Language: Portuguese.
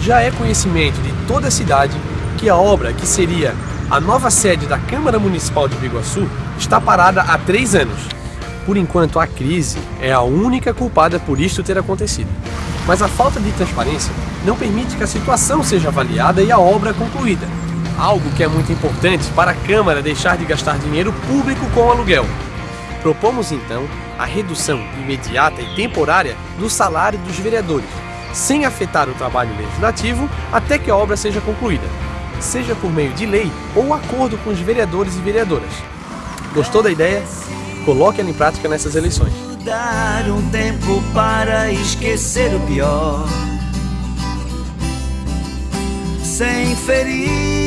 Já é conhecimento de toda a cidade que a obra, que seria a nova sede da Câmara Municipal de Biguaçu, está parada há três anos. Por enquanto, a crise é a única culpada por isto ter acontecido. Mas a falta de transparência não permite que a situação seja avaliada e a obra concluída. Algo que é muito importante para a Câmara deixar de gastar dinheiro público com aluguel. Propomos então a redução imediata e temporária do salário dos vereadores, sem afetar o trabalho legislativo até que a obra seja concluída, seja por meio de lei ou acordo com os vereadores e vereadoras. Gostou da ideia? Coloque ela em prática nessas eleições. Dar um tempo para esquecer o pior, sem ferir